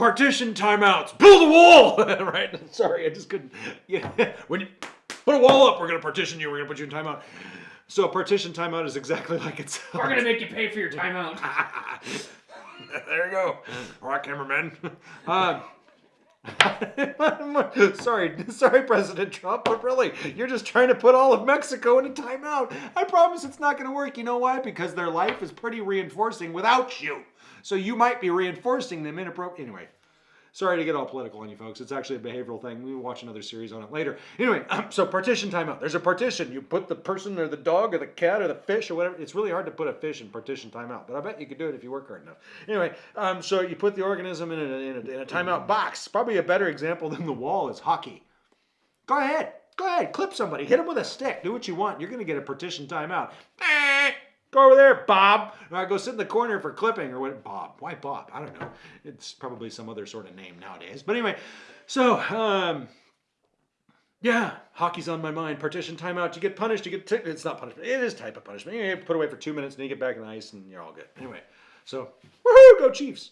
partition timeouts. Build a wall. right? Sorry, I just couldn't. Yeah. When you put a wall up, we're gonna partition you. We're gonna put you in timeout. So a partition timeout is exactly like it sounds. We're gonna make you pay for your timeout. there you go. All right, cameraman. Um, sorry, sorry, President Trump, but really, you're just trying to put all of Mexico in a timeout. I promise it's not going to work. You know why? Because their life is pretty reinforcing without you. So you might be reinforcing them inappropriately. Anyway, sorry to get all political on you folks. It's actually a behavioral thing. We will watch another series on it later. Anyway, so partition timeout. There's a partition. You put the person or the dog or the cat or the fish or whatever. It's really hard to put a fish in partition timeout, but I bet you could do it if you work hard enough. Anyway, um, so you put the organism in a, in a, in a timeout box. Probably a better example than the wall is hockey. Go ahead. Go ahead. Clip somebody. Hit them with a stick. Do what you want. You're going to get a partition timeout. Go over there, Bob. or I go sit in the corner for clipping or what? Bob. Why Bob? I don't know. It's probably some other sort of name nowadays. But anyway, so um, yeah, hockey's on my mind. Partition timeout. You get punished. You get it's not punishment. It is type of punishment. You put away for two minutes and you get back in the ice and you're all good. Anyway, so woohoo, go Chiefs.